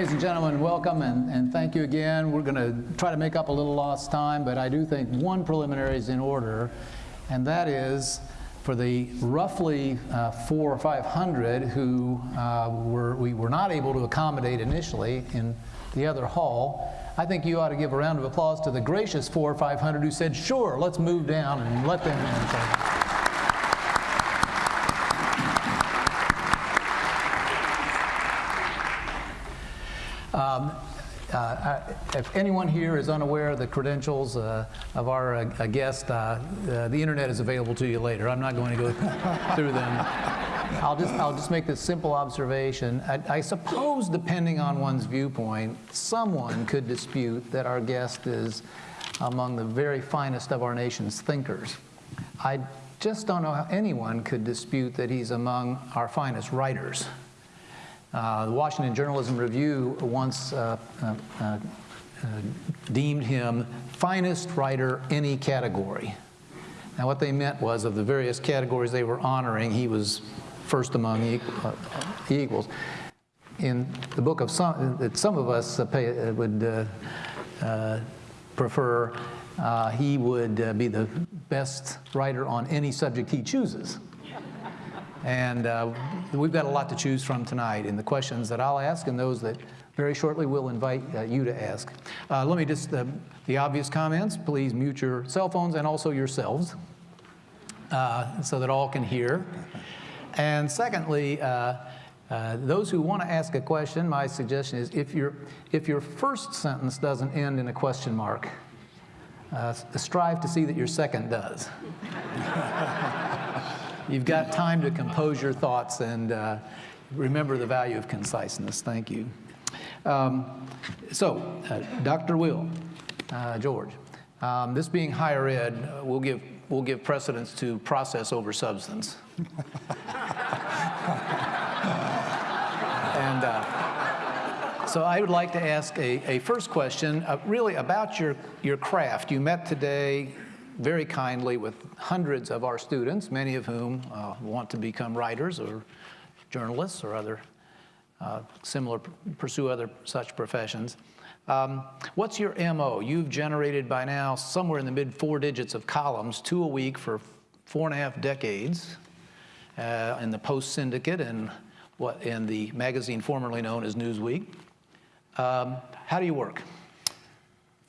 Ladies and gentlemen, welcome and, and thank you again. We're going to try to make up a little lost time, but I do think one preliminary is in order, and that is for the roughly uh, four or 500 who uh, were, we were not able to accommodate initially in the other hall, I think you ought to give a round of applause to the gracious four or 500 who said, sure, let's move down and let them in. Um, uh, if anyone here is unaware of the credentials uh, of our uh, guest, uh, uh, the internet is available to you later. I'm not going to go through them. I'll just, I'll just make this simple observation. I, I, suppose, depending on one's viewpoint, someone could dispute that our guest is among the very finest of our nation's thinkers. I just don't know how anyone could dispute that he's among our finest writers. Uh, the Washington Journalism Review once uh, uh, uh, deemed him finest writer any category. Now what they meant was of the various categories they were honoring, he was first among equal, equals. In the book of some, that some of us pay, would prefer, he would be the best writer on any subject he chooses. And uh, we've got a lot to choose from tonight in the questions that I'll ask and those that very shortly we'll invite uh, you to ask. Uh, let me just, uh, the obvious comments, please mute your cell phones and also yourselves uh, so that all can hear. And secondly, uh, those who want to ask a question, my suggestion is if, your if your first sentence doesn't end in a question mark, strive to see that your second does. You've got time to compose your thoughts and uh, remember the value of conciseness. Thank you. Um, so, uh, Dr. Will, uh, George, um, this being higher ed, uh, we'll give we'll give precedence to process over substance. and uh, so I would like to ask a, a first question, uh, really about your your craft. You met today very kindly with hundreds of our students, many of whom uh, want to become writers or journalists or other uh, similar, pursue other such professions. Um, what's your MO? You've generated by now somewhere in the mid four digits of columns, two a week for four and a half decades uh, in the Post Syndicate and what in the magazine formerly known as Newsweek. Um, how do you work?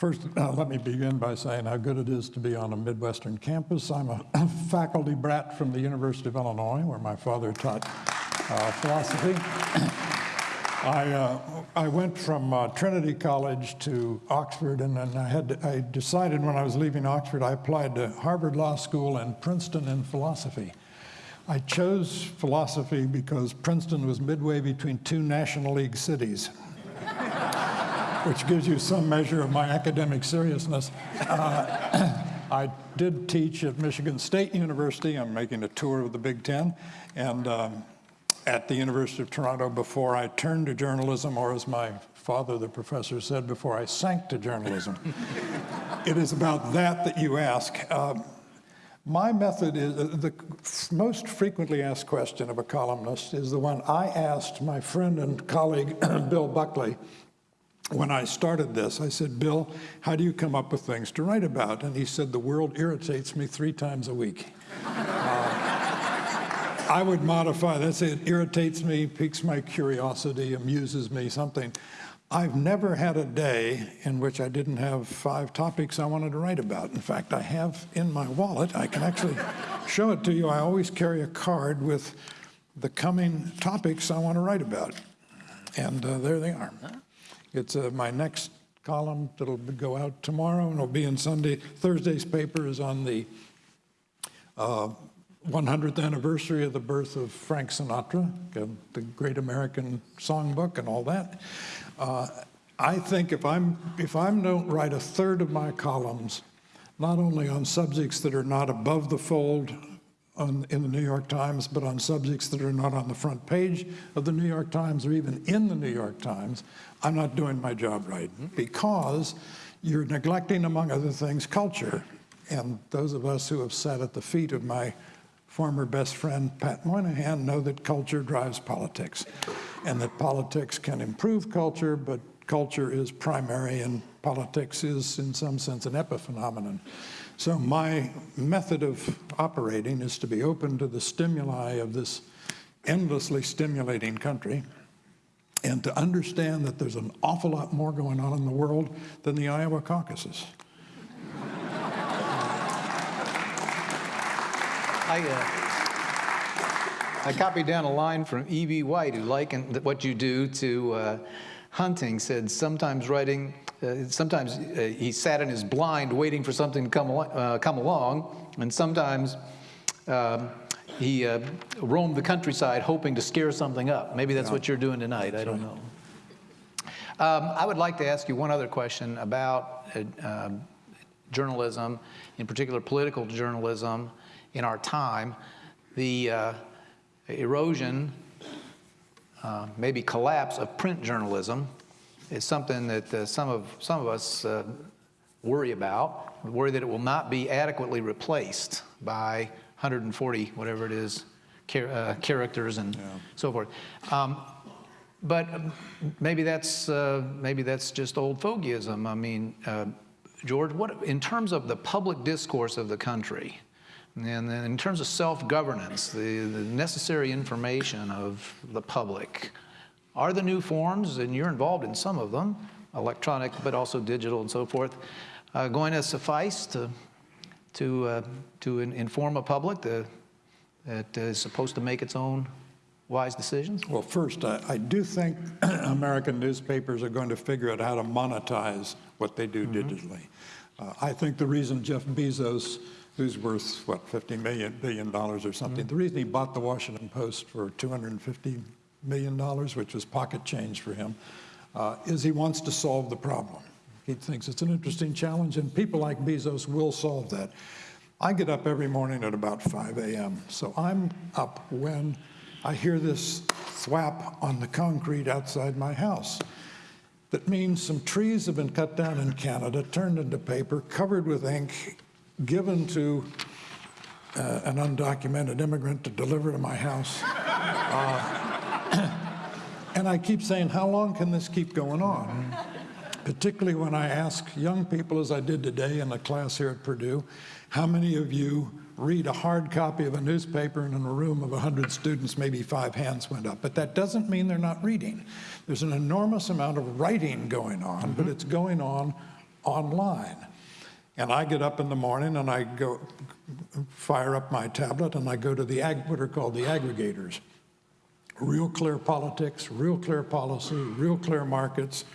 First, uh, let me begin by saying how good it is to be on a Midwestern campus. I'm a faculty brat from the University of Illinois, where my father taught uh, philosophy. I, uh, I went from uh, Trinity College to Oxford, and then I, had to, I decided when I was leaving Oxford, I applied to Harvard Law School and Princeton in philosophy. I chose philosophy because Princeton was midway between two National League cities which gives you some measure of my academic seriousness. Uh, I did teach at Michigan State University. I'm making a tour of the Big Ten. And um, at the University of Toronto before I turned to journalism, or as my father, the professor, said, before I sank to journalism. it is about that that you ask. Um, my method is, uh, the most frequently asked question of a columnist is the one I asked my friend and colleague, Bill Buckley, when I started this, I said, Bill, how do you come up with things to write about? And he said, the world irritates me three times a week. Uh, I would modify that, say it irritates me, piques my curiosity, amuses me, something. I've never had a day in which I didn't have five topics I wanted to write about. In fact, I have in my wallet, I can actually show it to you. I always carry a card with the coming topics I want to write about. And uh, there they are. It's uh, my next column that'll go out tomorrow and it'll be in Sunday. Thursday's paper is on the uh, 100th anniversary of the birth of Frank Sinatra, the great American songbook and all that. Uh, I think if I'm if I don't write a third of my columns, not only on subjects that are not above the fold on, in the New York Times, but on subjects that are not on the front page of the New York Times or even in the New York Times, I'm not doing my job right because you're neglecting, among other things, culture. And those of us who have sat at the feet of my former best friend Pat Moynihan know that culture drives politics and that politics can improve culture, but culture is primary and politics is, in some sense, an epiphenomenon. So my method of operating is to be open to the stimuli of this endlessly stimulating country and to understand that there's an awful lot more going on in the world than the Iowa caucuses. I, uh, I copied down a line from E.B. White, who likened what you do to uh, hunting, said sometimes writing, uh, sometimes uh, he sat in his blind waiting for something to come, al- uh, come along, and sometimes um, he uh, roamed the countryside hoping to scare something up. Maybe that's what you're doing tonight, I don't know. Um, I would like to ask you one other question about uh, um, journalism, in particular political journalism in our time. The uh, erosion, uh, maybe collapse of print journalism is something that uh, some, of, some of us uh, worry about. We worry that it will not be adequately replaced by 140, whatever it is, char- uh, characters and so forth. Um, but um, maybe that's, uh, maybe that's just old fogeyism. I mean, uh, George, what, in terms of the public discourse of the country, and then in terms of self-governance, the, the necessary information of the public, are the new forms, and you're involved in some of them, electronic but also digital and so forth, uh, going to suffice to, to, uh, to in- inform a public that, that is supposed to make its own wise decisions? Well, first, I, I do think American newspapers are going to figure out how to monetize what they do digitally. Uh, I think the reason Jeff Bezos, who's worth, what, $50 million, billion dollars or something, the reason he bought the Washington Post for $250 million, dollars, which was pocket change for him, uh, is he wants to solve the problem. He thinks it's an interesting challenge, and people like Bezos will solve that. I get up every morning at about 5 a.m., so I'm up when I hear this thwap on the concrete outside my house. That means some trees have been cut down in Canada, turned into paper, covered with ink, given to uh, an undocumented immigrant to deliver to my house. Uh, and I keep saying, how long can this keep going on? Particularly when I ask young people, as I did today in a class here at Purdue, how many of you read a hard copy of a newspaper and in a room of 100 students, maybe five hands went up. But that doesn't mean they're not reading. There's an enormous amount of writing going on, but mm-hmm. it's going on online. And I get up in the morning and I go fire up my tablet and I go to the ag, what are called the aggregators. Real clear politics, real clear policy, real clear markets,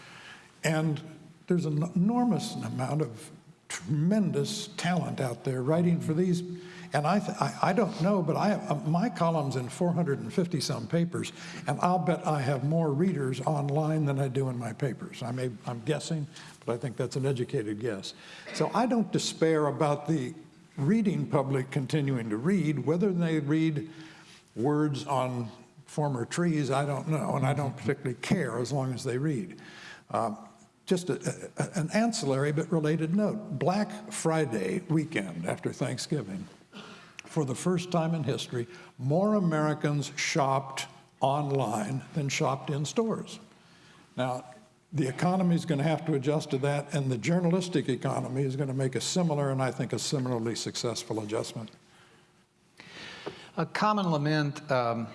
and there's an enormous amount of tremendous talent out there writing for these. And I, I, I don't know, but I have, uh, my column's in 450 some papers, and I'll bet I have more readers online than I do in my papers. I may, I'm guessing, but I think that's an educated guess. So I don't despair about the reading public continuing to read. Whether they read words on former trees, I don't know, and I don't particularly care as long as they read. Um, just a, a, an ancillary but related note Black Friday weekend after Thanksgiving, for the first time in history, more Americans shopped online than shopped in stores. Now, the economy is going to have to adjust to that, and the journalistic economy is going to make a similar and I think a similarly successful adjustment. A common lament um,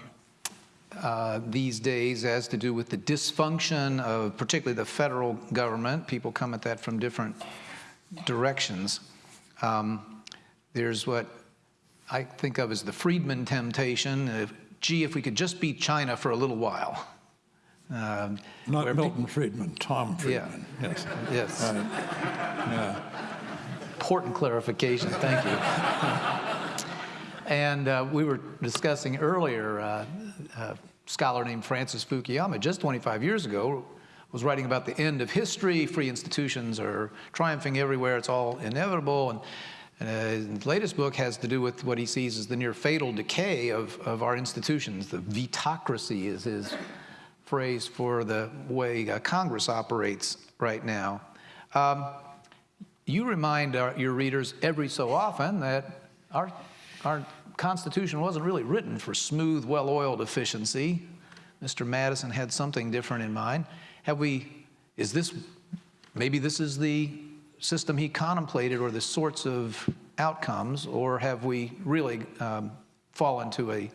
uh, these days has to do with the dysfunction of particularly the federal government. People come at that from different directions. Um, there's what I think of as the Friedman temptation. If, gee, if we could just beat China for a little while. Um, Not Milton Friedman, Tom Yeah. Friedman. Yes. Yes. Right. Yeah. Important clarification, thank you. And uh, we were discussing earlier, uh, a scholar named Francis Fukuyama, just 25 years ago, was writing about the end of history. Free institutions are triumphing everywhere, it's all inevitable. And, and uh, his latest book has to do with what he sees as the near fatal decay of, of our institutions. The vetocracy is his phrase for the way uh, Congress operates right now. Um, you remind our, your readers every so often that our our Constitution wasn't really written for smooth, well-oiled efficiency. Mr. Madison had something different in mind. Have we, is this, maybe this is the system he contemplated or the sorts of outcomes, or have we really um, fallen to a,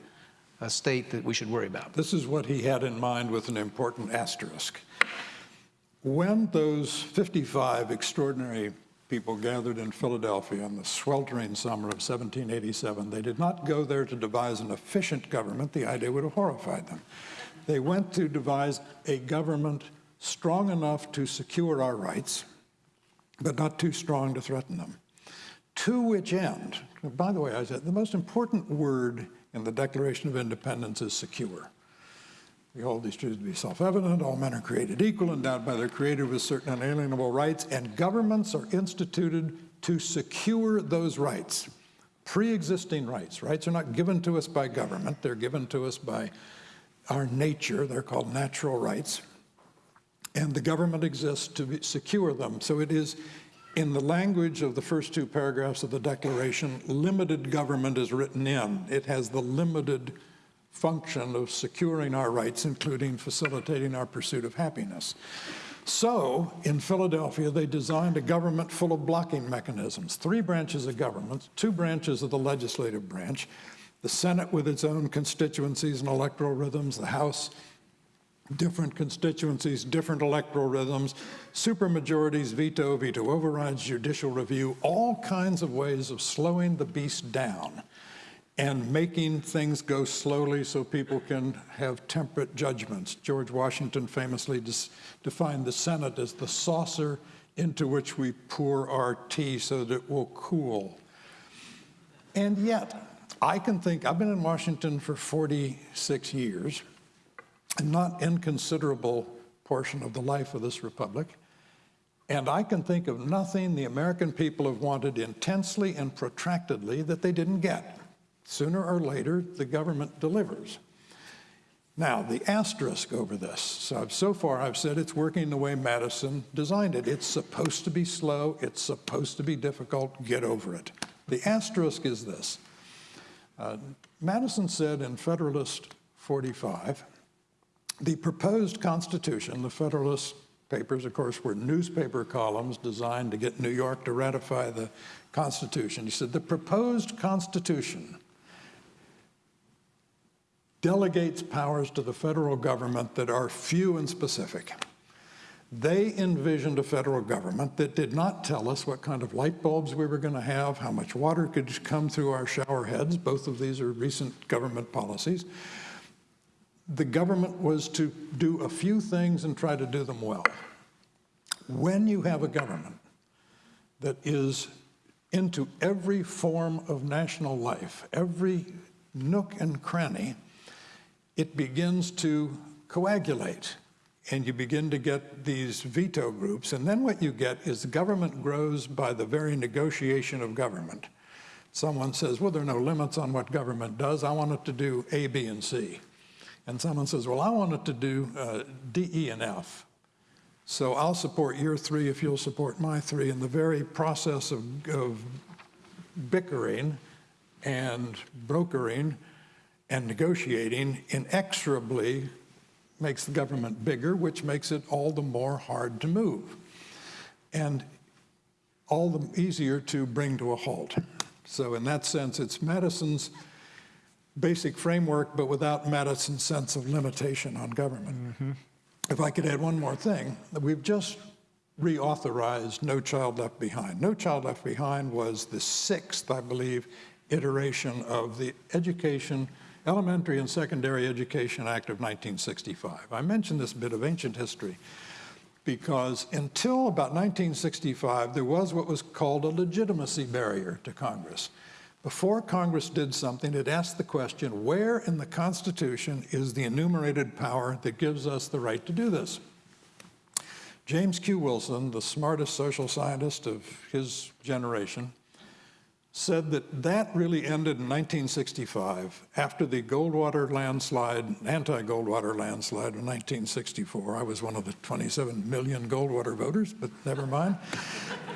a state that we should worry about? This is what he had in mind with an important asterisk. When those 55 extraordinary people gathered in Philadelphia in the sweltering summer of 1787, they did not go there to devise an efficient government. The idea would have horrified them. They went to devise a government strong enough to secure our rights, but not too strong to threaten them. To which end, by the way, I said the most important word in the Declaration of Independence is secure. We hold these truths to be self-evident. All men are created equal, endowed by their Creator with certain unalienable rights, and governments are instituted to secure those rights, pre-existing rights. Rights are not given to us by government. They're given to us by our nature. They're called natural rights. And the government exists to secure them. So it is, in the language of the first two paragraphs of the Declaration, limited government is written in. It has the limited function of securing our rights, including facilitating our pursuit of happiness. So, in Philadelphia, they designed a government full of blocking mechanisms, three branches of government, two branches of the legislative branch, the Senate with its own constituencies and electoral rhythms, the House, different constituencies, different electoral rhythms, supermajorities, veto, veto overrides, judicial review, all kinds of ways of slowing the beast down and making things go slowly so people can have temperate judgments. George Washington famously defined the Senate as the saucer into which we pour our tea so that it will cool. And yet, I can think, I've been in Washington for 46 years, a not inconsiderable portion of the life of this republic, and I can think of nothing the American people have wanted intensely and protractedly that they didn't get. Sooner or later, the government delivers. Now, the asterisk over this. So, so far, I've said it's working the way Madison designed it. It's supposed to be slow. It's supposed to be difficult. Get over it. The asterisk is this. Uh, Madison said in Federalist 45, the proposed Constitution, the Federalist Papers, of course, were newspaper columns designed to get New York to ratify the Constitution. He said, the proposed Constitution delegates powers to the federal government that are few and specific. They envisioned a federal government that did not tell us what kind of light bulbs we were going to have, how much water could come through our shower heads. Both of these are recent government policies. The government was to do a few things and try to do them well. When you have a government that is into every form of national life, every nook and cranny, it begins to coagulate and you begin to get these veto groups. And then what you get is government grows by the very negotiation of government. Someone says, well, there are no limits on what government does. I want it to do A, B, and C. And someone says, well, I want it to do uh, D, E, and F. So I'll support your three if you'll support my three. And the very process of, of bickering and brokering and negotiating inexorably makes the government bigger, which makes it all the more hard to move and all the easier to bring to a halt. So in that sense, it's Madison's basic framework, but without Madison's sense of limitation on government. Mm -hmm. If I could add one more thing, we've just reauthorized No Child Left Behind. No Child Left Behind was the sixth, I believe, iteration of the education Elementary and Secondary Education Act of 1965. I mention this bit of ancient history because until about 1965, there was what was called a legitimacy barrier to Congress. Before Congress did something, it asked the question, where in the Constitution is the enumerated power that gives us the right to do this? James Q. Wilson, the smartest social scientist of his generation, said that that really ended in 1965 after the Goldwater landslide, anti-Goldwater landslide in 1964. I was one of the 27 million Goldwater voters, but never mind.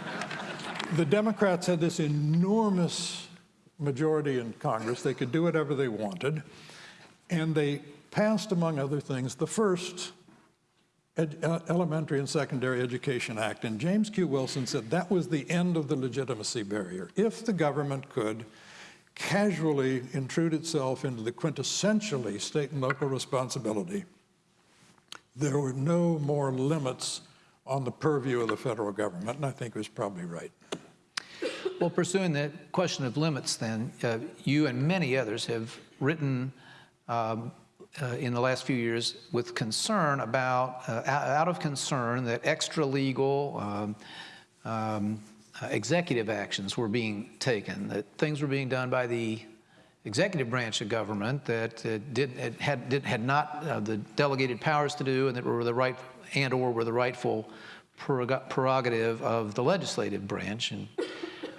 the Democrats had this enormous majority in Congress. They could do whatever they wanted. And they passed, among other things, the first Elementary and Secondary Education Act. And James Q. Wilson said that was the end of the legitimacy barrier. If the government could casually intrude itself into the quintessentially state and local responsibility, there were no more limits on the purview of the federal government, and I think he was probably right. Well, pursuing the question of limits, then, uh, you and many others have written um, uh, in the last few years with concern about, uh, out of concern that extra legal um, um, uh, executive actions were being taken, that things were being done by the executive branch of government that uh, did, had, did, had not uh, the delegated powers to do and that were the right, and or were the rightful prerogative of the legislative branch. And,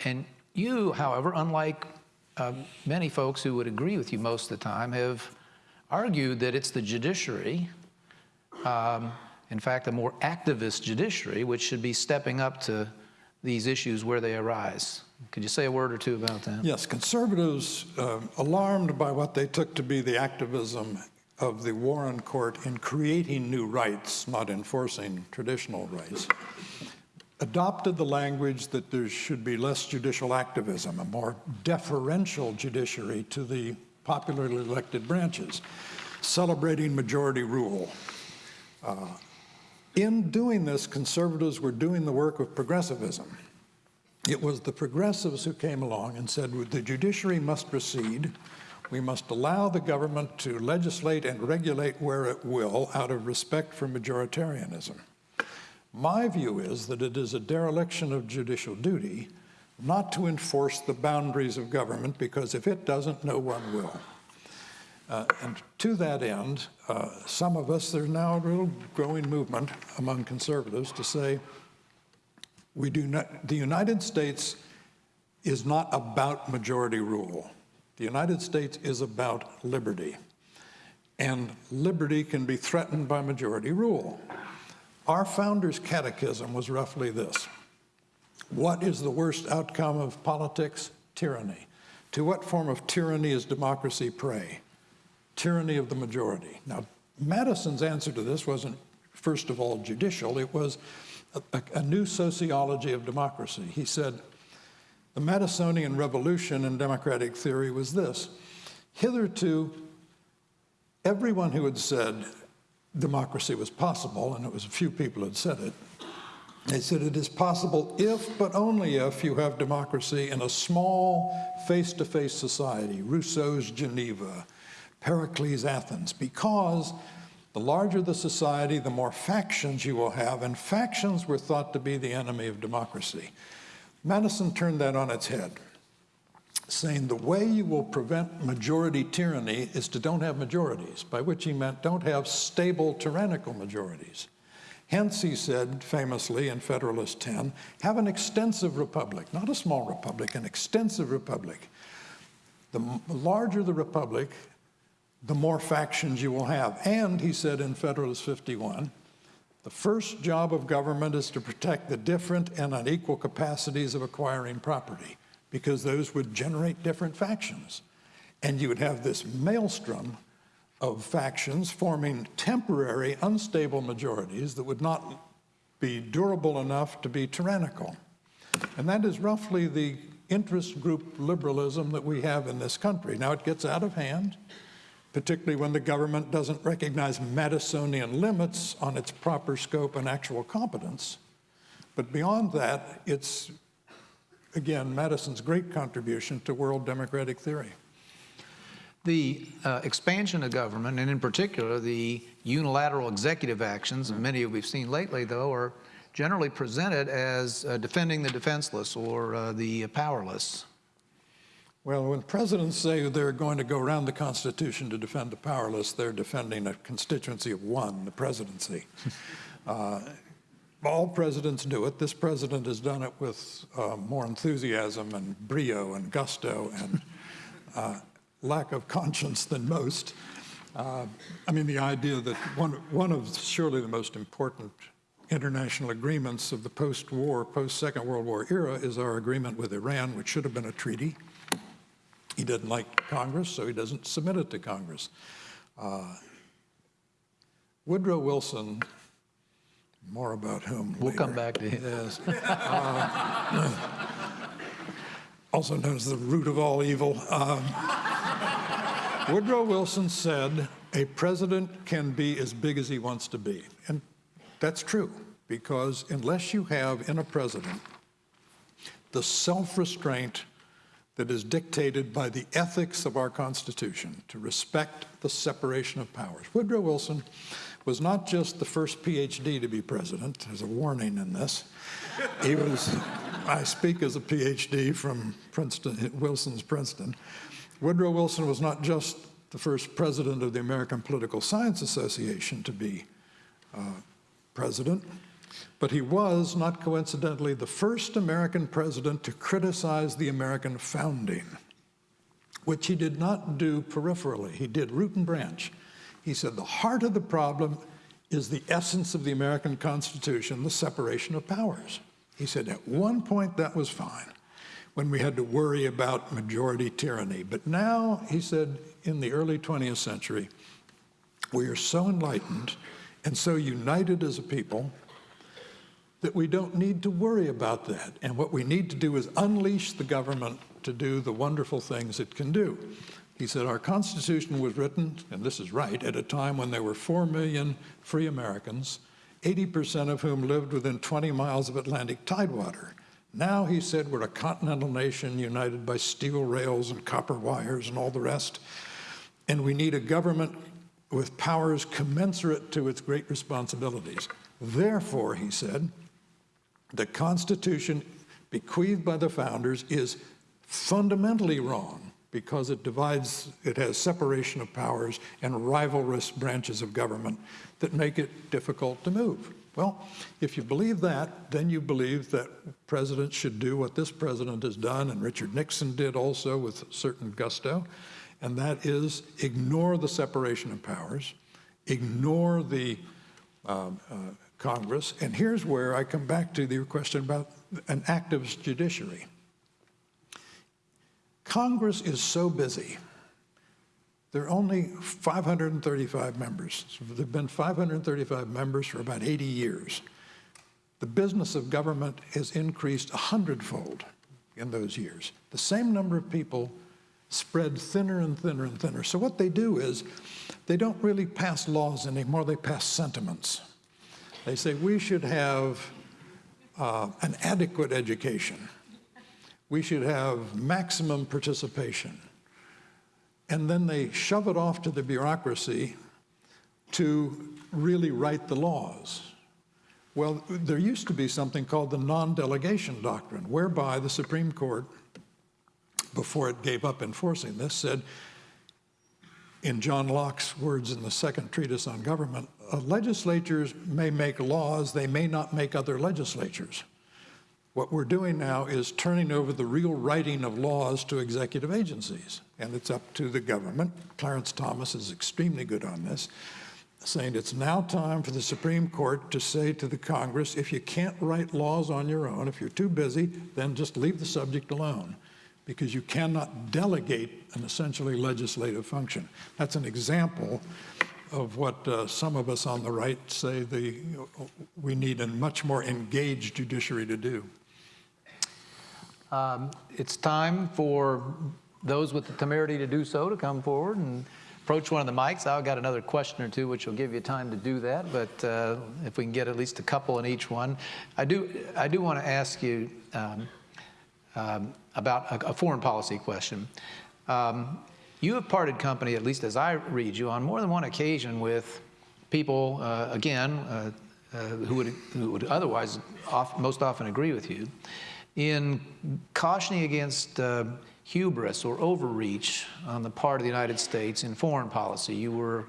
and you, however, unlike um, many folks who would agree with you most of the time, have argued that it's the judiciary, um, in fact, a more activist judiciary, which should be stepping up to these issues where they arise. Could you say a word or two about that? Yes, conservatives, uh, alarmed by what they took to be the activism of the Warren Court in creating new rights, not enforcing traditional rights, adopted the language that there should be less judicial activism, a more deferential judiciary to the popularly elected branches, celebrating majority rule. Uh, in doing this, conservatives were doing the work of progressivism. It was the progressives who came along and said, the judiciary must proceed. We must allow the government to legislate and regulate where it will out of respect for majoritarianism. My view is that it is a dereliction of judicial duty not to enforce the boundaries of government because if it doesn't, no one will. Uh, and to that end, uh, some of us, there's now a real growing movement among conservatives to say, we do not, the United States is not about majority rule. The United States is about liberty. And liberty can be threatened by majority rule. Our founder's catechism was roughly this What is the worst outcome of politics? Tyranny. To what form of tyranny is democracy prey? Tyranny of the majority. Now, Madison's answer to this wasn't, first of all, judicial, it was a, a, new sociology of democracy. He said, the Madisonian revolution in democratic theory was this. Hitherto, everyone who had said democracy was possible, and it was a few people had said it, they said it is possible if, but only if, you have democracy in a small face-to-face society, Rousseau's Geneva, Pericles' Athens, because the larger the society, the more factions you will have, and factions were thought to be the enemy of democracy. Madison turned that on its head, saying the way you will prevent majority tyranny is to don't have majorities, by which he meant don't have stable tyrannical majorities. Hence, he said famously in Federalist 10, have an extensive republic, not a small republic, an extensive republic. The larger the republic, the more factions you will have. And he said in Federalist 51, the first job of government is to protect the different and unequal capacities of acquiring property, because those would generate different factions. And you would have this maelstrom of factions forming temporary, unstable majorities that would not be durable enough to be tyrannical. And that is roughly the interest group liberalism that we have in this country. Now, it gets out of hand particularly when the government doesn't recognize Madisonian limits on its proper scope and actual competence. But beyond that, it's, again, Madison's great contribution to world democratic theory. The uh, expansion of government, and in particular the unilateral executive actions, and many of we've seen lately, though, are generally presented as uh, defending the defenseless or uh, the powerless. Well, when presidents say they're going to go around the Constitution to defend the powerless, they're defending a constituency of one, the presidency. uh, all presidents do it. This president has done it with uh, more enthusiasm and brio and gusto and uh, lack of conscience than most. Uh, I mean, the idea that one, one of surely the most important international agreements of the post-war, post-Second World War era is our agreement with Iran, which should have been a treaty He doesn't like Congress, so he doesn't submit it to Congress. Uh, Woodrow Wilson, more about whom We'll later. come back to him. Yes. Uh, also known as the root of all evil. Um, Woodrow Wilson said, a president can be as big as he wants to be. And that's true, because unless you have in a president the self-restraint that is dictated by the ethics of our Constitution to respect the separation of powers. Woodrow Wilson was not just the first PhD to be president, there's a warning in this. He was, I speak as a PhD from Princeton, Wilson's Princeton. Woodrow Wilson was not just the first president of the American Political Science Association to be uh, president, but he was, not coincidentally, the first American president to criticize the American founding, which he did not do peripherally. He did root and branch. He said the heart of the problem is the essence of the American Constitution, the separation of powers. He said at one point that was fine when we had to worry about majority tyranny. But now, he said, in the early 20th century, we are so enlightened and so united as a people that we don't need to worry about that. And what we need to do is unleash the government to do the wonderful things it can do. He said, Our Constitution was written, and this is right, at a time when there were 4 million free Americans, 80% of whom lived within 20 miles of Atlantic tidewater. Now, he said, we're a continental nation united by steel rails and copper wires and all the rest. And we need a government with powers commensurate to its great responsibilities. Therefore, he said, the Constitution bequeathed by the founders is fundamentally wrong because it divides, it has separation of powers and rivalrous branches of government that make it difficult to move. Well, if you believe that, then you believe that presidents should do what this president has done, and Richard Nixon did also with certain gusto, and that is ignore the separation of powers, ignore the um, uh, Congress. And here's where I come back to the question about an active judiciary. Congress is so busy. There are only 535 members. So there have been 535 members for about 80 years. The business of government has increased a hundredfold in those years. The same number of people spread thinner and thinner and thinner. So what they do is they don't really pass laws anymore, they pass sentiments. They say we should have uh, an adequate education. We should have maximum participation. And then they shove it off to the bureaucracy to really write the laws. Well, there used to be something called the non-delegation doctrine, whereby the Supreme Court, before it gave up enforcing this, said, in John Locke's words in the second treatise on government, legislatures may make laws, they may not make other legislatures. What we're doing now is turning over the real writing of laws to executive agencies, and it's up to the government. Clarence Thomas is extremely good on this, saying it's now time for the Supreme Court to say to the Congress, if you can't write laws on your own, if you're too busy, then just leave the subject alone because you cannot delegate an essentially legislative function. That's an example of what uh, some of us on the right say the, we need a much more engaged judiciary to do. Um, It's time for those with the temerity to do so to come forward and approach one of the mics. I've got another question or two, which will give you time to do that, but uh, if we can get at least a couple in each one. I do, I do want to ask you um, um, about a, a foreign policy question. Um, you have parted company, at least as I read you, on more than one occasion with people, uh, again, uh, uh, who, would, who would otherwise off, most often agree with you, in cautioning against uh, hubris or overreach on the part of the United States in foreign policy. You were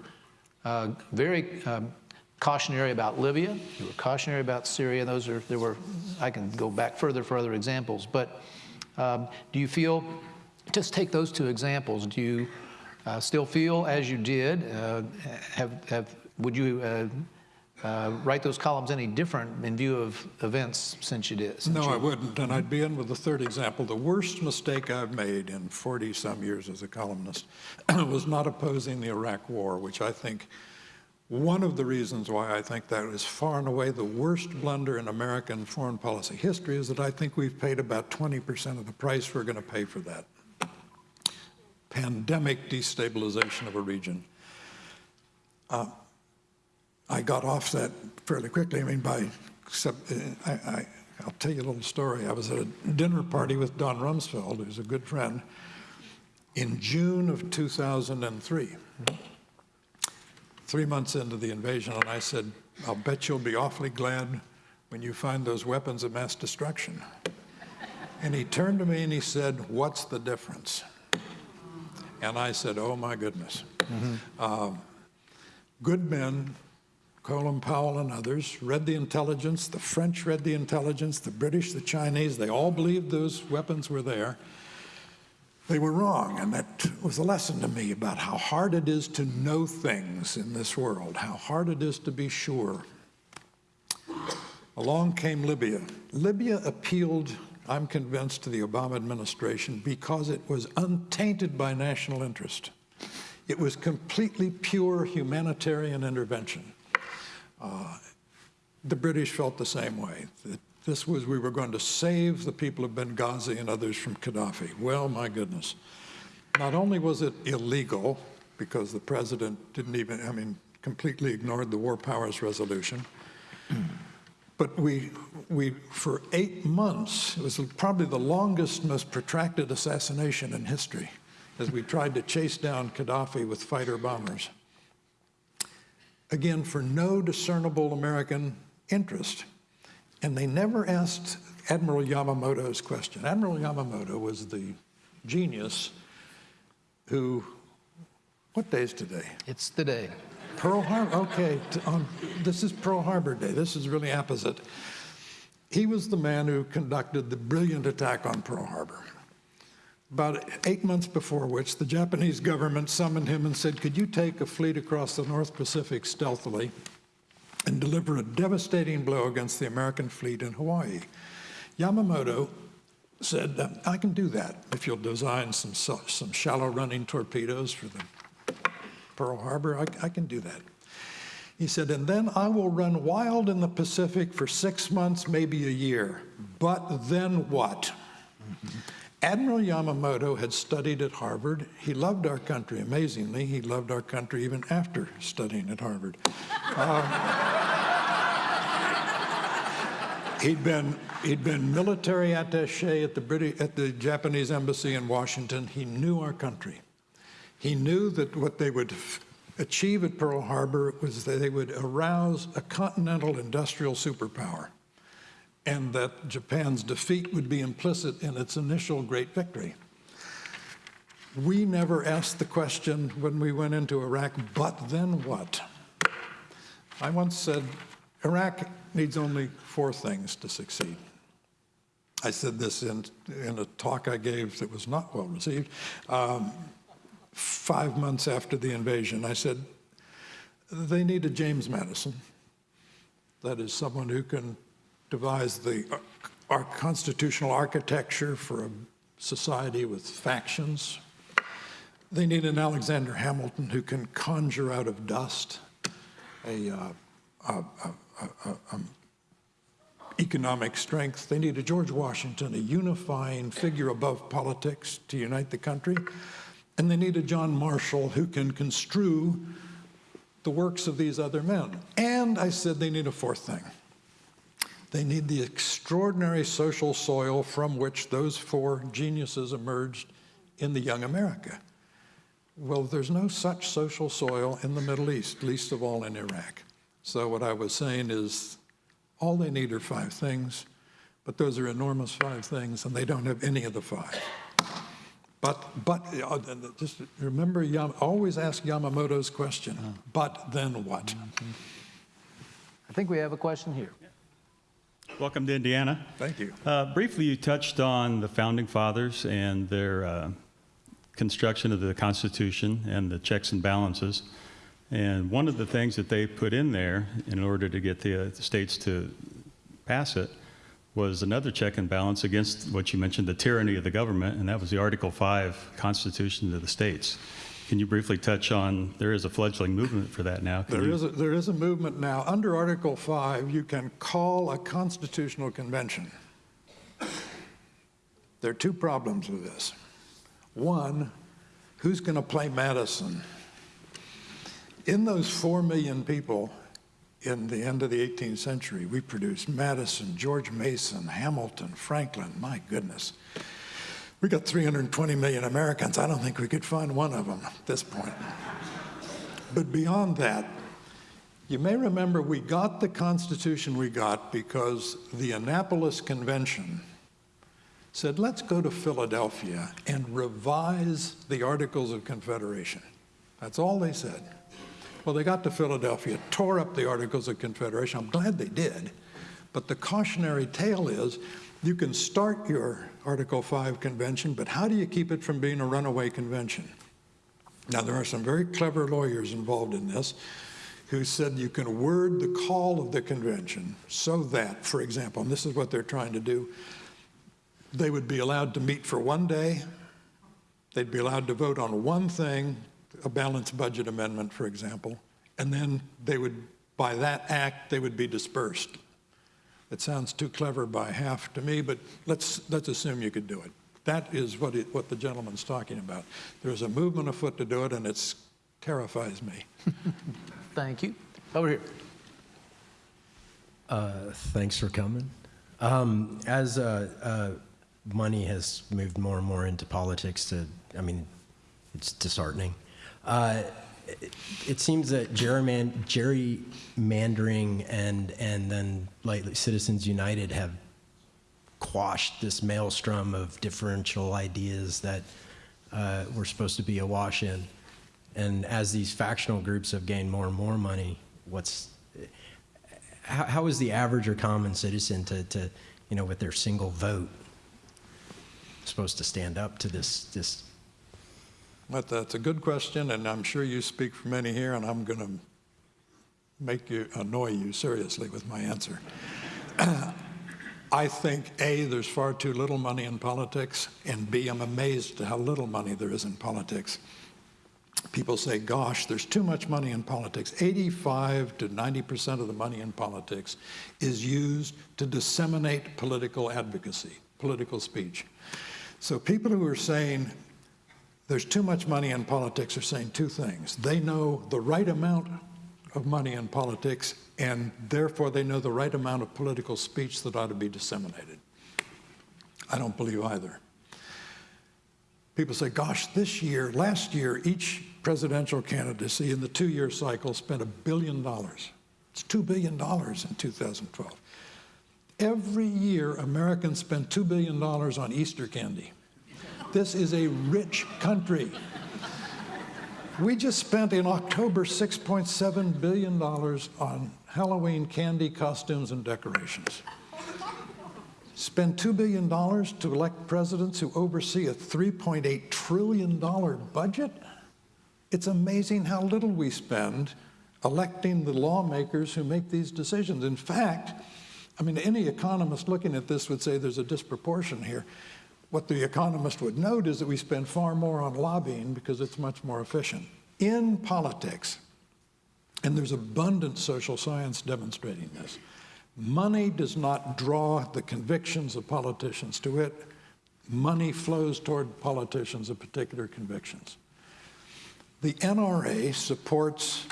uh, very um, cautionary about Libya. You were cautionary about Syria. Those are there were. I can go back further for other examples. But um, do you feel? Just take those two examples. Do you uh, still feel as you did? Uh, have have would you? Uh, uh, write those columns any different in view of events since you did? since No, I wouldn't, and I'd be in with the third example. The worst mistake I've made in 40-some years as a columnist was not opposing the Iraq War, which I think, one of the reasons why I think that is far and away the worst blunder in American foreign policy history is that I think we've paid about 20% of the price we're going to pay for that. Pandemic destabilization of a region. I got off that fairly quickly. I mean, by, except, uh, I, I, I'll tell you a little story. I was at a dinner party with Don Rumsfeld, who's a good friend, in June of 2003, three months into the invasion, and I said, I'll bet you'll be awfully glad when you find those weapons of mass destruction. And he turned to me and he said, What's the difference? And I said, Oh my goodness. Um, good men Colin Powell and others read the intelligence. The French read the intelligence, the British, the Chinese, they all believed those weapons were there. They were wrong, and that was a lesson to me about how hard it is to know things in this world, how hard it is to be sure. Along came Libya. Libya appealed, I'm convinced, to the Obama administration because it was untainted by national interest. It was completely pure humanitarian intervention. Uh, the British felt the same way. That this was, we were going to save the people of Benghazi and others from Gaddafi. Well, my goodness. Not only was it illegal, because the president didn't even, I mean, completely ignored the War Powers Resolution, but we, we, for eight months, it was probably the longest, most protracted assassination in history, as we tried to chase down Gaddafi with fighter bombers again, for no discernible American interest. And they never asked Admiral Yamamoto's question. Admiral Yamamoto was the genius who, what day is today? It's today. Pearl Harbor, okay, on, um, this is Pearl Harbor Day. This is really apposite. He was the man who conducted the brilliant attack on Pearl Harbor. About eight months before which, the Japanese government summoned him and said, Could you take a fleet across the North Pacific stealthily and deliver a devastating blow against the American fleet in Hawaii? Yamamoto said, "Uh, I can do that if you'll design some, some shallow running torpedoes for the Pearl Harbor. I, I can do that. He said, and then I will run wild in the Pacific for six months, maybe a year. But then what? Admiral Yamamoto had studied at Harvard. He loved our country. Amazingly, he loved our country even after studying at Harvard. Uh, he'd been he'd been military attaché at the British at the Japanese embassy in Washington. He knew our country. He knew that what they would achieve at Pearl Harbor was that they would arouse a continental industrial superpower and that Japan's defeat would be implicit in its initial great victory. We never asked the question when we went into Iraq, but then what? I once said, Iraq needs only four things to succeed. I said this in, in a talk I gave that was not well received. Um, five months after the invasion, I said, they need a James Madison. That is someone who can devise the our constitutional architecture for a society with factions. They need an Alexander Hamilton who can conjure out of dust a, uh, a, a, a, economic strength. They need a George Washington, a unifying figure above politics to unite the country. And they need a John Marshall who can construe the works of these other men. And I said they need a fourth thing. They need the extraordinary social soil from which those four geniuses emerged in the young America. Well, there's no such social soil in the Middle East, least of all in Iraq. So what I was saying is all they need are five things, but those are enormous five things, and they don't have any of the five. But, but, uh, just remember, Yam, always ask Yamamoto's question, but then what? I think we have a question here. Welcome to Indiana. Thank you. Uh, briefly, you touched on the founding fathers and their uh, construction of the Constitution and the checks and balances. And one of the things that they put in there in order to get the, uh, the states to pass it was another check and balance against what you mentioned, the tyranny of the government, and that was the Article 5 Constitution of the states. Can you briefly touch on, there is a fledgling movement for that now. Can There you- is, a, there is a movement now. Under Article 5, you can call a constitutional convention. There are two problems with this. One, who's going to play Madison? In those 4 million people in the end of the 18th century, we produced Madison, George Mason, Hamilton, Franklin. My goodness. We got 320 million Americans. I don't think we could find one of them at this point. But beyond that, you may remember we got the Constitution we got because the Annapolis Convention said, let's go to Philadelphia and revise the Articles of Confederation. That's all they said. Well, they got to Philadelphia, tore up the Articles of Confederation. I'm glad they did. But the cautionary tale is you can start your Article 5 convention, but how do you keep it from being a runaway convention? Now, there are some very clever lawyers involved in this who said you can word the call of the convention so that, for example, and this is what they're trying to do, they would be allowed to meet for one day, they'd be allowed to vote on one thing, a balanced budget amendment, for example, and then they would, by that act, they would be dispersed. It sounds too clever by half to me, but let's, let's assume you could do it. That is what, it, what the gentleman's talking about. There's a movement afoot to do it, and it terrifies me. Thank you. Over here. Uh, Thanks for coming. Um, As uh, uh, money has moved more and more into politics, to, I mean, it's disheartening. It seems that gerryman- gerrymandering and, and then like Citizens United have quashed this maelstrom of differential ideas that uh, we're supposed to be awash in. And as these factional groups have gained more and more money, what's how, how is the average or common citizen to, to, you know, with their single vote, supposed to stand up to this, this? But that's a good question, and I'm sure you speak for many here, and I'm going to make you, annoy you seriously with my answer. I think, A, there's far too little money in politics, and B, I'm amazed at how little money there is in politics. People say, gosh, there's too much money in politics. 85 to 90% of the money in politics is used to disseminate political advocacy, political speech. So people who are saying there's too much money in politics are saying two things. They know the right amount of money in politics, and therefore they know the right amount of political speech that ought to be disseminated. I don't believe either. People say, gosh, this year, last year, each presidential candidacy in the two-year cycle spent a billion dollars. It's $2 billion in 2012. Every year, Americans spend $2 billion on Easter candy. This is a rich country. We just spent in October $6.7 billion on Halloween candy, costumes, and decorations. Spend $2 billion to elect presidents who oversee a $3.8 trillion budget? It's amazing how little we spend electing the lawmakers who make these decisions. In fact, I mean, any economist looking at this would say there's a disproportion here. What the economist would note is that we spend far more on lobbying because it's much more efficient. In politics, and there's abundant social science demonstrating this, money does not draw the convictions of politicians to it. Money flows toward politicians of particular convictions. The NRA supports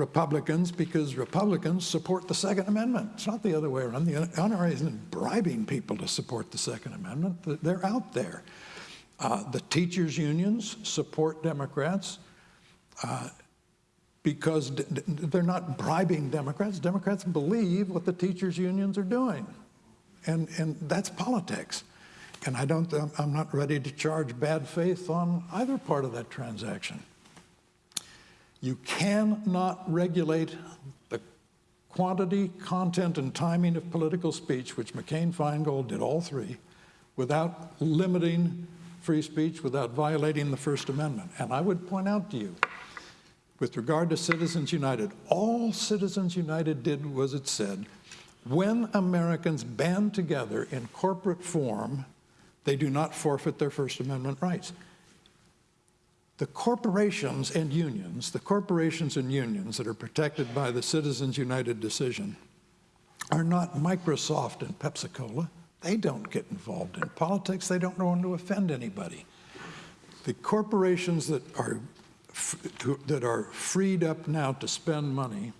Republicans because Republicans support the Second Amendment. It's not the other way around. The NRA isn't bribing people to support the Second Amendment. They're out there. Uh, the teachers' unions support Democrats uh, because they're not bribing Democrats. Democrats believe what the teachers' unions are doing. And, and that's politics. And I don't, I'm not ready to charge bad faith on either part of that transaction. You cannot regulate the quantity, content, and timing of political speech, which McCain Feingold did all three, without limiting free speech, without violating the First Amendment. And I would point out to you, with regard to Citizens United, all Citizens United did was it said, when Americans band together in corporate form, they do not forfeit their First Amendment rights. The corporations and unions, the corporations and unions that are protected by the Citizens United decision are not Microsoft and Pepsi Cola. They don't get involved in politics. They don't want to offend anybody. The corporations that are that are freed up now to spend money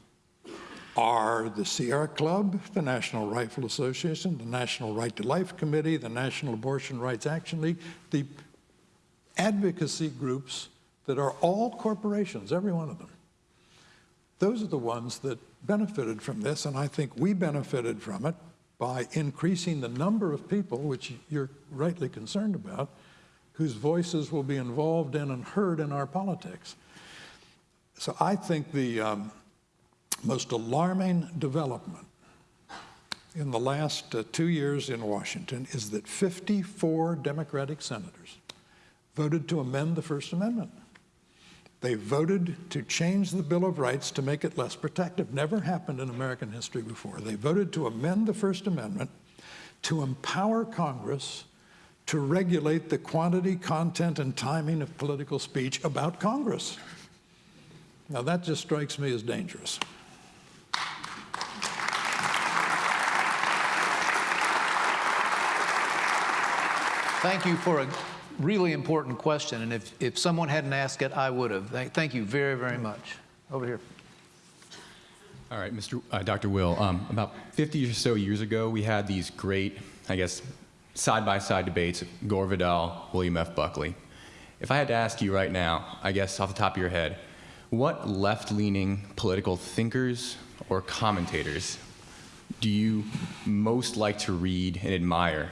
are the Sierra Club, the National Rifle Association, the National Right to Life Committee, the National Abortion Rights Action League, the advocacy groups that are all corporations, every one of them. Those are the ones that benefited from this, and I think we benefited from it by increasing the number of people, which you're rightly concerned about, whose voices will be involved in and heard in our politics. So I think the um, most alarming development in the last uh, two years in Washington is that 54 Democratic senators voted to amend the First Amendment. They voted to change the Bill of Rights to make it less protective. Never happened in American history before. They voted to amend the First Amendment to empower Congress to regulate the quantity, content, and timing of political speech about Congress. Now, that just strikes me as dangerous. Thank you for a really important question, and if, if someone hadn't asked it, I would have. Thank, you very, very much. Over here. All right, Mr. Uh, Dr. Will. Um, about 50 or so years ago, we had these great, I guess, side-by-side debates: Gore Vidal, William F. Buckley. If I had to ask you right now, I guess off the top of your head, what left-leaning political thinkers or commentators do you most like to read and admire,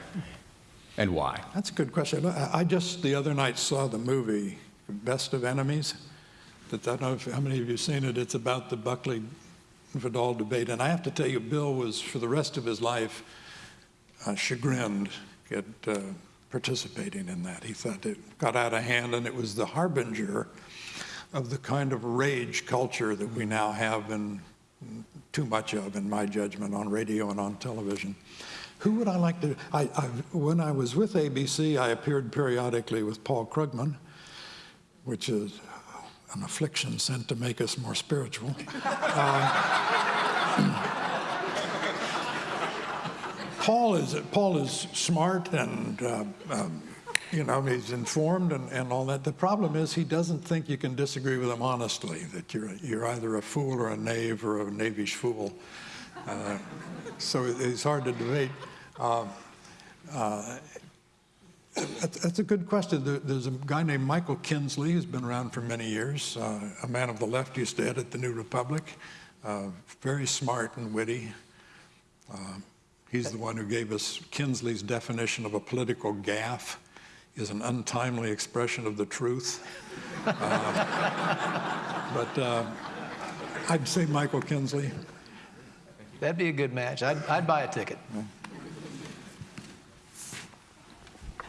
and why? That's a good question. I just the other night saw the movie Best of Enemies. That I don't know if, how many of you have seen it. It's about the Buckley Vidal debate, and I have to tell you, Bill was for the rest of his life uh, chagrined at uh, participating in that. He thought it got out of hand, and it was the harbinger of the kind of rage culture that we now have and too much of, in my judgment, on radio and on television. Who would I like to? I, I, when I was with ABC, I appeared periodically with Paul Krugman, which is an affliction sent to make us more spiritual. Paul is Paul is smart and uh, um, you know he's informed and, and all that. The problem is he doesn't think you can disagree with him honestly. That you're you're either a fool or a knave or a knavish fool. Uh, so it's hard to debate. Uh, uh, that's, a good question. There, there's a guy named Michael Kinsley who's been around for many years. Uh, a man of the left used to edit the New Republic. Uh, very smart and witty. Uh, he's the one who gave us Kinsley's definition of a political gaffe is an untimely expression of the truth. But I'd say Michael Kinsley. That'd be a good match. I'd, I'd buy a ticket.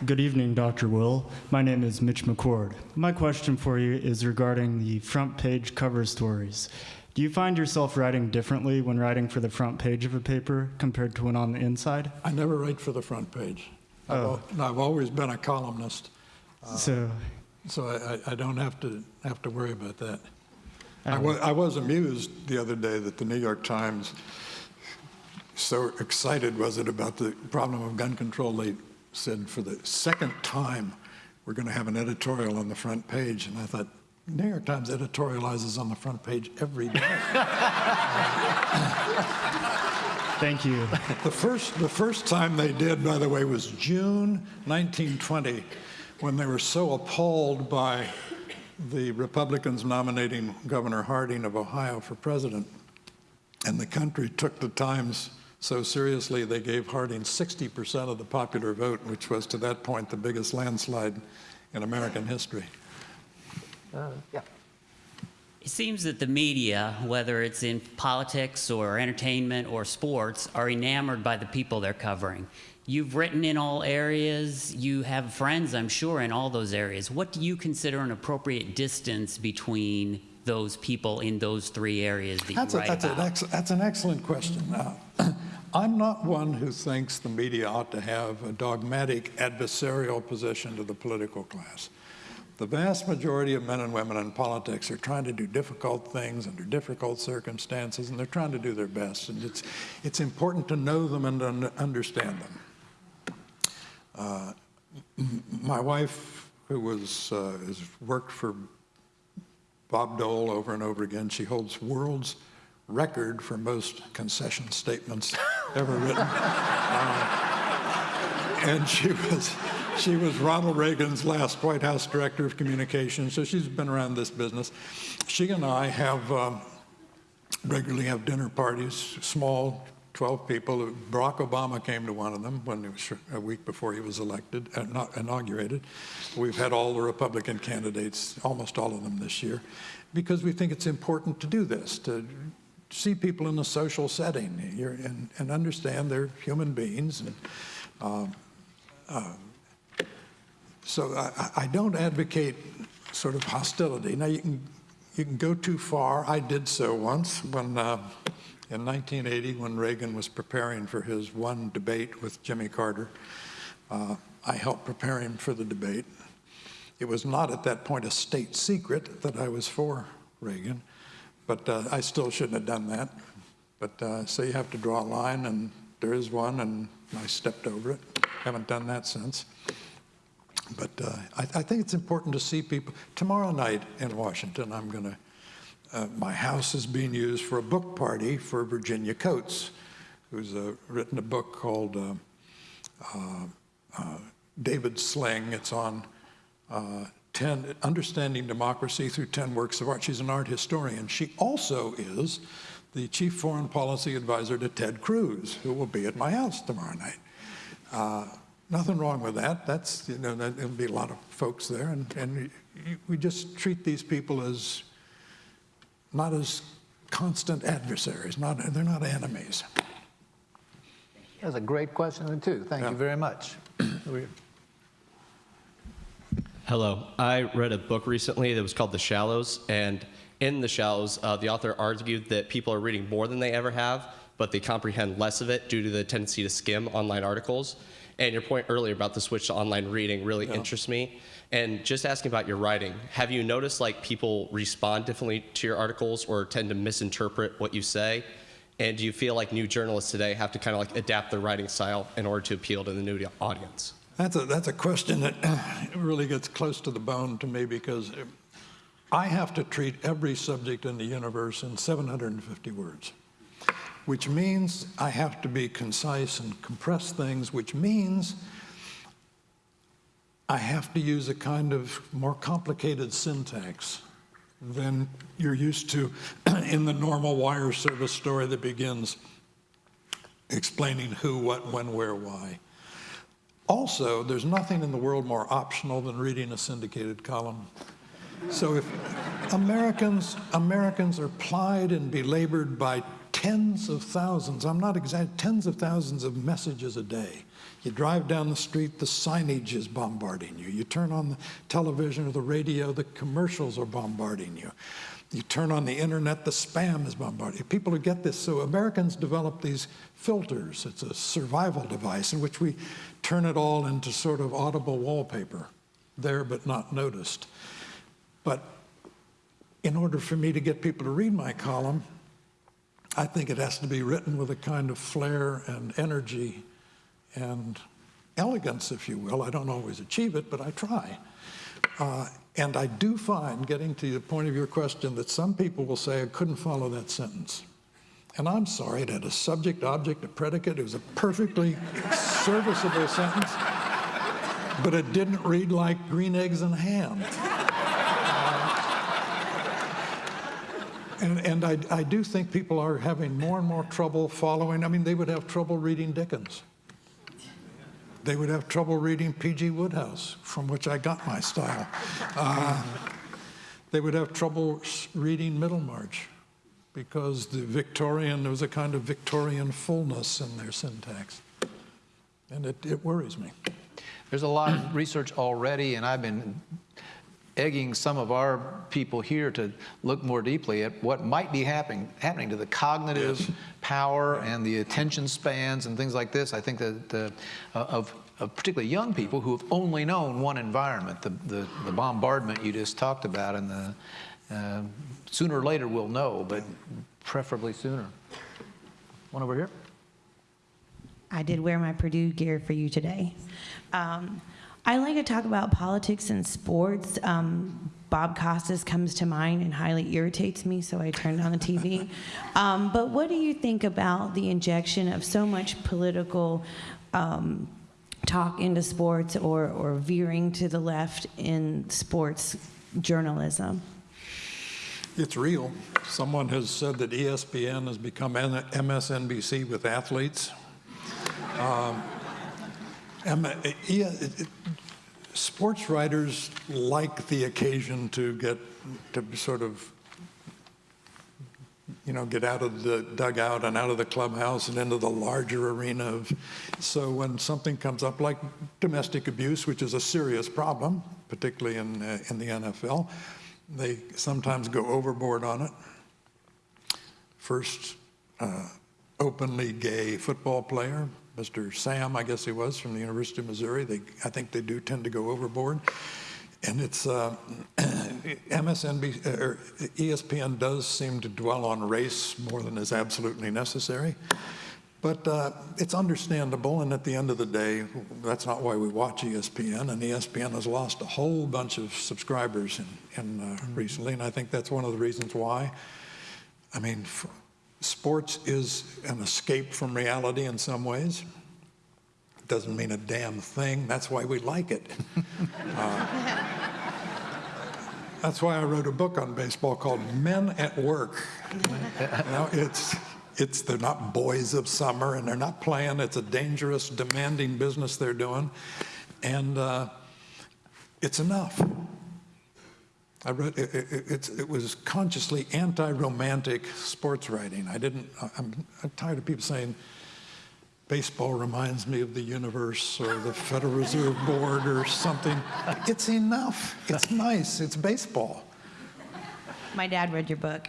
Good evening, Dr. Will. My name is Mitch McCord. My question for you is regarding the front page cover stories. Do you find yourself writing differently when writing for the front page of a paper compared to when on the inside? I never write for the front page. I've, Oh. al- I've always been a columnist, uh, so, so I, I- I don't have to have to worry about that. I was, I was amused the other day that the New York Times, so excited was it about the problem of gun control, they said for the second time, we're going to have an editorial on the front page. And I thought, New York Times editorializes on the front page every day. thank you. The first, the first time they did, by the way, was June 1920, when they were so appalled by the Republicans nominating Governor Harding of Ohio for president. And the country took the Times so seriously, they gave Harding 60% of the popular vote, which was to that point the biggest landslide in American history. Uh, yeah. It seems that the media, whether it's in politics or entertainment or sports, are enamored by the people they're covering. You've written in all areas, you have friends, I'm sure, in all those areas. What do you consider an appropriate distance between those people in those three areas that That's, you a, write that's, an about? ex, that's an excellent question. Uh, I'm not one who thinks the media ought to have a dogmatic adversarial position to the political class. The vast majority of men and women in politics are trying to do difficult things under difficult circumstances, and they're trying to do their best. And it's, it's important to know them and un- understand them. Uh, my wife, who was, uh, has worked for Bob Dole over and over again. She holds world's record for most concession statements ever written. Uh, and she was, she was Ronald Reagan's last White House Director of Communications, so she's been around this business. She and I have um, regularly have dinner parties, small, 12 people. Barack Obama came to one of them when it was a week before he was elected, uh, not inaugurated. We've had all the Republican candidates, almost all of them this year, because we think it's important to do this, to see people in a social setting and, and understand they're human beings. And, um, uh, so I, I don't advocate sort of hostility. Now you can you can go too far. I did so once when uh, in 1980 when Reagan was preparing for his one debate with Jimmy Carter. Uh, I helped prepare him for the debate. It was not at that point a state secret that I was for Reagan, but uh, I still shouldn't have done that. But uh, so you have to draw a line, and there is one, and I stepped over it. Haven't done that since. But uh, I, I think it's important to see people. Tomorrow night in Washington, I'm going to, uh, my house is being used for a book party for Virginia Coates, who's uh, written a book called uh, uh, uh, David Sling. It's on uh, 10, Understanding Democracy Through 10 Works of Art. She's an art historian. She also is the chief foreign policy advisor to Ted Cruz, who will be at my house tomorrow night. Nothing wrong with that. That's, you know, there'll be a lot of folks there. And, and we just treat these people as not as constant adversaries. Not, they're not enemies. That's a great question, too. Thank Yeah. you very much. Hello. I read a book recently that was called The Shallows, and in The Shallows, uh, the author argued that people are reading more than they ever have, but they comprehend less of it due to the tendency to skim online articles. And your point earlier about the switch to online reading really interests me. And just asking about your writing, have you noticed like people respond differently to your articles or tend to misinterpret what you say? And do you feel like new journalists today have to kind of like adapt their writing style in order to appeal to the new audience? That's a, that's a question that really gets close to the bone to me because I have to treat every subject in the universe in 750 words, which means I have to be concise and compress things, which means I have to use a kind of more complicated syntax than you're used to in the normal wire service story that begins explaining who, what, when, where, why. Also, there's nothing in the world more optional than reading a syndicated column. So if Americans, Americans are plied and belabored by tens of thousands, I'm not exact, tens of thousands of messages a day. You drive down the street, the signage is bombarding you. You turn on the television or the radio, the commercials are bombarding you. You turn on the internet, the spam is bombarding you. People who get this, so Americans develop these filters. It's a survival device in which we turn it all into sort of audible wallpaper, there but not noticed. But in order for me to get people to read my column, I think it has to be written with a kind of flair and energy and elegance, if you will. I don't always achieve it, but I try. Uh, and I do find, getting to the point of your question, that some people will say, I couldn't follow that sentence. And I'm sorry, it had a subject, object, a predicate. It was a perfectly serviceable sentence, but it didn't read like green eggs and ham. And, and I, I do think people are having more and more trouble following. I mean, they would have trouble reading Dickens. They would have trouble reading P.G. Wodehouse, from which I got my style. Uh, they would have trouble reading Middlemarch because the Victorian, there was a kind of Victorian fullness in their syntax. And it, it worries me. There's a lot of research already, and I've been egging some of our people here to look more deeply at what might be happening, happening to the cognitive power and the attention spans and things like this. I think that the, uh, of, of particularly young people who have only known one environment, the, the, the bombardment you just talked about, and the uh, sooner or later we'll know, but preferably sooner. One over here. I did wear my Purdue gear for you today. Um, I like to talk about politics and sports. Um, Bob Costas comes to mind and highly irritates me, so I turned on the TV. Um, but what do you think about the injection of so much political um, talk into sports or, or veering to the left in sports journalism? It's real. Someone has said that ESPN has become MSNBC with athletes. Um, M- E- it- it- sports writers like the occasion to get to sort of you know get out of the dugout and out of the clubhouse and into the larger arena of so when something comes up like domestic abuse which is a serious problem particularly in uh, in the NFL they sometimes go overboard on it. First uh, openly gay football player Mr. Sam, I guess he was, from the University of Missouri. They, I think they do tend to go overboard. And it's uh, MSNBC, or ESPN does seem to dwell on race more than is absolutely necessary. But uh, it's understandable, and at the end of the day, that's not why we watch ESPN. And ESPN has lost a whole bunch of subscribers in, in uh, recently, and I think that's one of the reasons why. I mean, sports is an escape from reality in some ways. It doesn't mean a damn thing. That's why we like it. Uh, that's why I wrote a book on baseball called Men at Work. You know, it's it's they're not boys of summer and they're not playing. It's a dangerous, demanding business they're doing, and uh, it's enough. I wrote it, it, it's, it was consciously anti-romantic sports writing. I didn't. I'm, I'm tired of people saying baseball reminds me of the universe or the Federal Reserve Board or something. It's enough. It's nice. It's baseball. My dad read your book.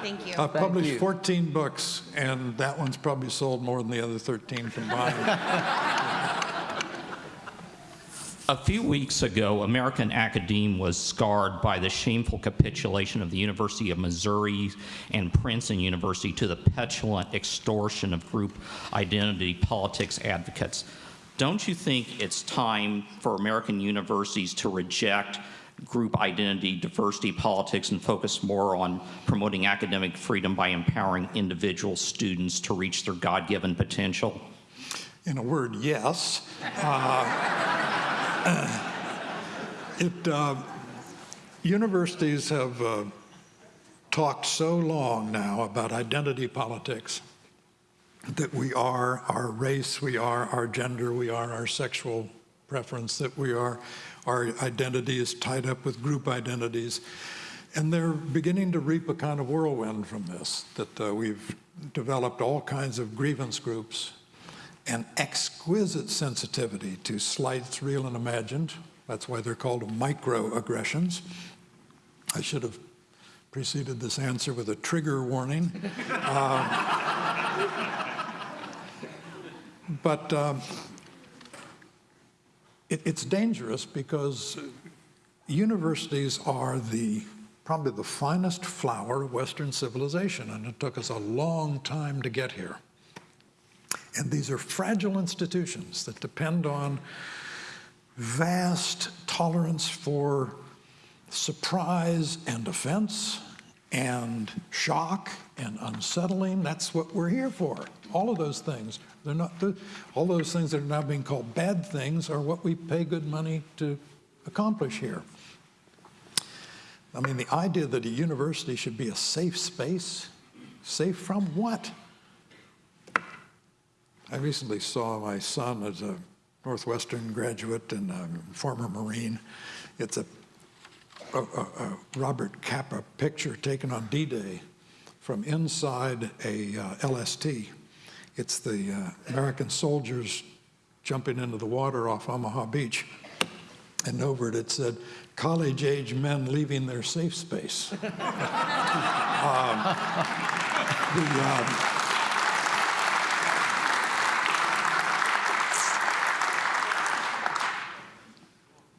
Thank you. I've published you. 14 books, and that one's probably sold more than the other 13 combined. A few weeks ago, American Academe was scarred by the shameful capitulation of the University of Missouri and Princeton University to the petulant extortion of group identity politics advocates. Don't you think it's time for American universities to reject group identity, diversity politics, and focus more on promoting academic freedom by empowering individual students to reach their God given potential? In a word, yes. Uh, it, uh, universities have uh, talked so long now about identity politics that we are our race, we are our gender, we are our sexual preference, that we are our identity is tied up with group identities. And they're beginning to reap a kind of whirlwind from this, that uh, we've developed all kinds of grievance groups and exquisite sensitivity to slights, real and imagined. That's why they're called microaggressions. I should have preceded this answer with a trigger warning. Uh, but um, it, it's dangerous because universities are the probably the finest flower of Western civilization, and it took us a long time to get here. And these are fragile institutions that depend on vast tolerance for surprise and offense and shock and unsettling. That's what we're here for. All of those things. They're not all those things that are now being called bad things are what we pay good money to accomplish here. I mean, the idea that a university should be a safe space, safe from what? I recently saw my son as a Northwestern graduate and a former Marine. It's a, a, a, Robert Capa picture taken on D-Day from inside a uh, LST. It's the uh, American soldiers jumping into the water off Omaha Beach. and over it it said, college-age men leaving their safe space. um, the, um,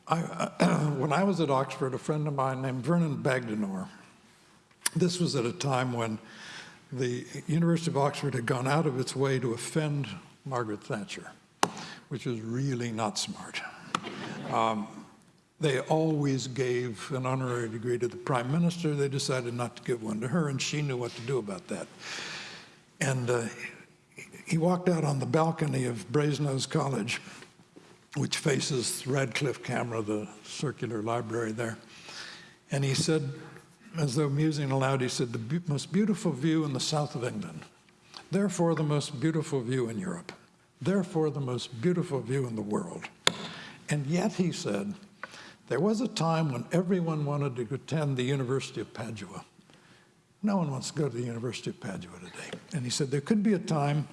I, when I was at Oxford, a friend of mine named Vernon Bogdanor, this was at a time when the University of Oxford had gone out of its way to offend Margaret Thatcher, which was really not smart. Um, they always gave an honorary degree to the prime minister. They decided not to give one to her, and she knew what to do about that. And uh, he walked out on the balcony of Brasenose College, which faces Radcliffe Camera, the circular library there. And he said, as though musing aloud, he said, the be most beautiful view in the south of England, therefore the most beautiful view in Europe, therefore the most beautiful view in the world. And yet, he said, there was a time when everyone wanted to attend the University of Padua. No one wants to go to the University of Padua today. And he said, there could be a time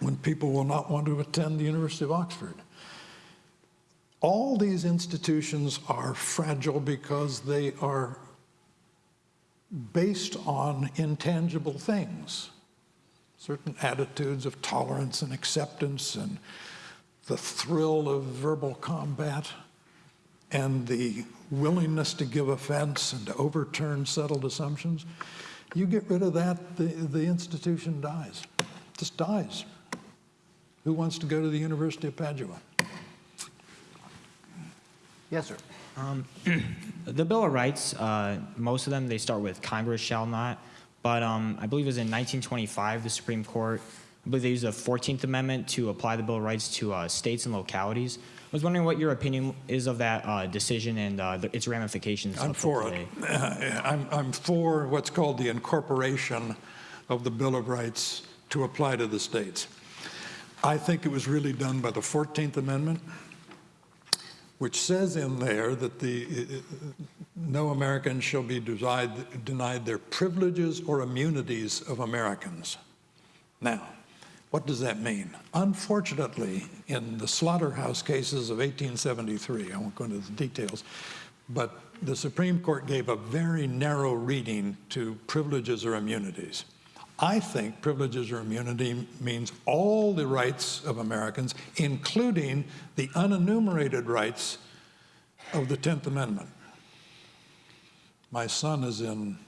when people will not want to attend the University of Oxford. All these institutions are fragile because they are based on intangible things, certain attitudes of tolerance and acceptance and the thrill of verbal combat and the willingness to give offense and to overturn settled assumptions. You get rid of that, the, the institution dies, just dies. Who wants to go to the University of Padua? Yes, sir. Um, the Bill of Rights, uh, most of them, they start with Congress shall not. But um, I believe it was in 1925, the Supreme Court, I believe they used the 14th Amendment to apply the Bill of Rights to uh, states and localities. I was wondering what your opinion is of that uh, decision and uh, the, its ramifications. I'm for today. it. I'm, I'm for what's called the incorporation of the Bill of Rights to apply to the states. I think it was really done by the 14th Amendment, which says in there that the, uh, no American shall be denied, denied their privileges or immunities of Americans. Now, what does that mean? Unfortunately, in the slaughterhouse cases of 1873, I won't go into the details, but the Supreme Court gave a very narrow reading to privileges or immunities. I think privileges or immunity means all the rights of Americans, including the unenumerated rights of the 10th Amendment. My son is in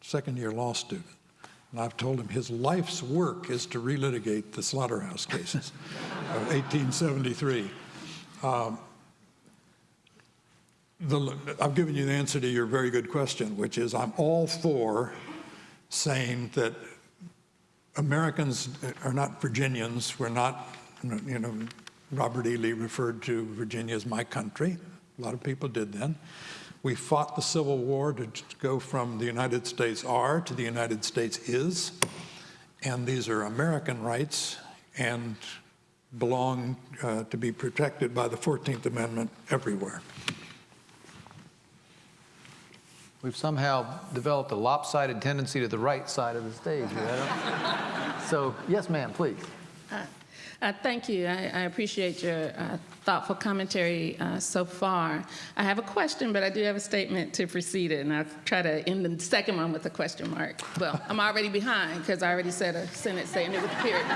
second year law student. And I've told him his life's work is to relitigate the slaughterhouse cases of 1873. Um, the, I've given you the answer to your very good question, which is I'm all for saying that Americans are not Virginians. We're not, you know, Robert E. Lee referred to Virginia as my country. A lot of people did then. We fought the Civil War to go from the United States are to the United States is. And these are American rights and belong uh, to be protected by the 14th Amendment everywhere. We've somehow developed a lopsided tendency to the right side of the stage. so, yes, ma'am, please. Uh, uh, thank you. I, I appreciate your uh, thoughtful commentary uh, so far. I have a question, but I do have a statement to precede it, and I'll try to end the second one with a question mark. Well, I'm already behind because I already said a sentence saying it with a period.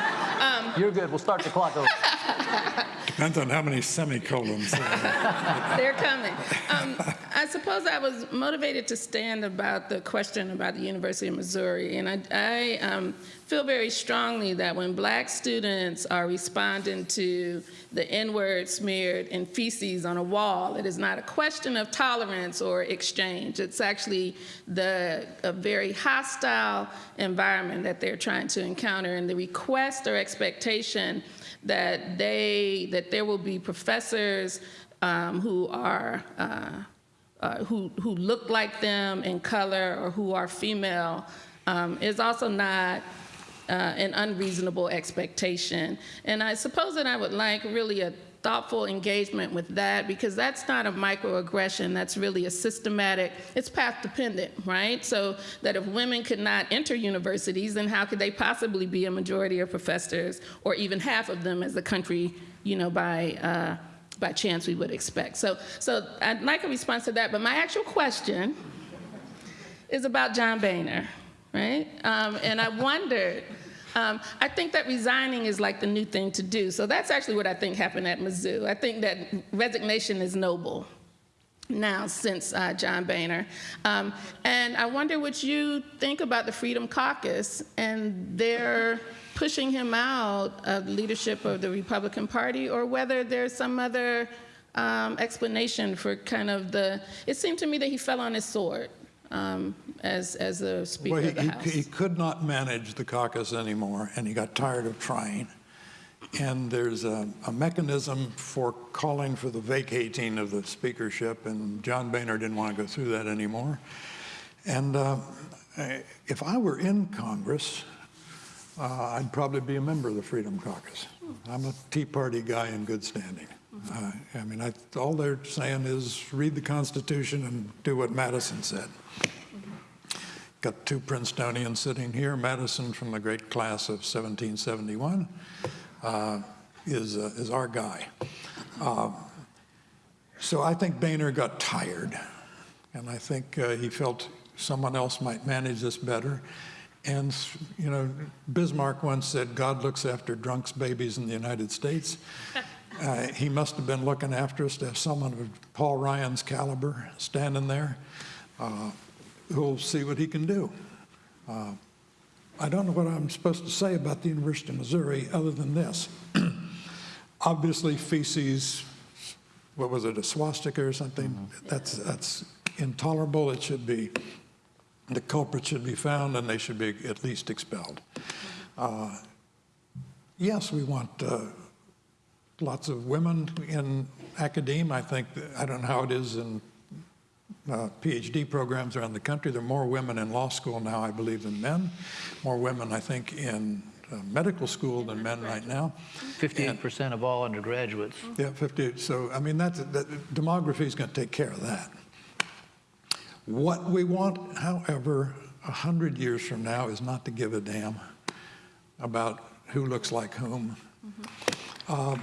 Um, You're good. We'll start the clock over. Depends on how many semicolons. They're coming. Um, I suppose I was motivated to stand about the question about the University of Missouri, and I, I um, feel very strongly that when black students are responding to the N-word smeared in feces on a wall, it is not a question of tolerance or exchange. It's actually the, a very hostile environment that they're trying to encounter, and the request or expectation that they that there will be professors um, who are uh, uh, who who look like them in color or who are female um, is also not uh, an unreasonable expectation. And I suppose that I would like really a thoughtful engagement with that because that's not a microaggression, that's really a systematic, it's path dependent, right? So that if women could not enter universities, then how could they possibly be a majority of professors or even half of them as a country, you know, by, uh, by chance we would expect. So, so I'd like a response to that. But my actual question is about John Boehner, right? Um, and I wondered. Um, I think that resigning is like the new thing to do. So that's actually what I think happened at Mizzou. I think that resignation is noble now since uh, John Boehner. Um, and I wonder what you think about the Freedom Caucus and their pushing him out of leadership of the Republican Party, or whether there's some other um, explanation for kind of the. It seemed to me that he fell on his sword um, as as the Speaker Well, he, of the he- House. he could not manage the caucus anymore, and he got tired of trying. And there's a, a mechanism for calling for the vacating of the speakership, and John Boehner didn't want to go through that anymore. And uh, I- if I were in Congress, uh, I'd probably be a member of the Freedom Caucus. I'm a Tea Party guy in good standing. Uh, I mean, I, all they're saying is read the Constitution and do what Madison said. Got two Princetonians sitting here. Madison from the great class of 1771 uh, is, uh, is our guy. Um, so I think Boehner got tired, and I think uh, he felt someone else might manage this better. And, you know, Bismarck once said, God looks after drunks' babies in the United States. Uh, he must have been looking after us to have someone of Paul Ryan's caliber standing there uh, who'll see what he can do. Uh, I don't know what I'm supposed to say about the University of Missouri other than this. Obviously, feces, what was it, a swastika or something? That's, that's intolerable. It should be, the culprit should be found and they should be at least expelled. Uh, yes, we want uh, lots of women in academia. I think, I don't know how it is in uh, PhD programs around the country. There are more women in law school now, I believe, than men. More women, I think, in uh, medical school than men right now. 58% of all undergraduates. Yeah, 50. So, I mean, that's, that, demography is going to take care of that. What we want, however, 100 years from now is not to give a damn about who looks like whom. Um,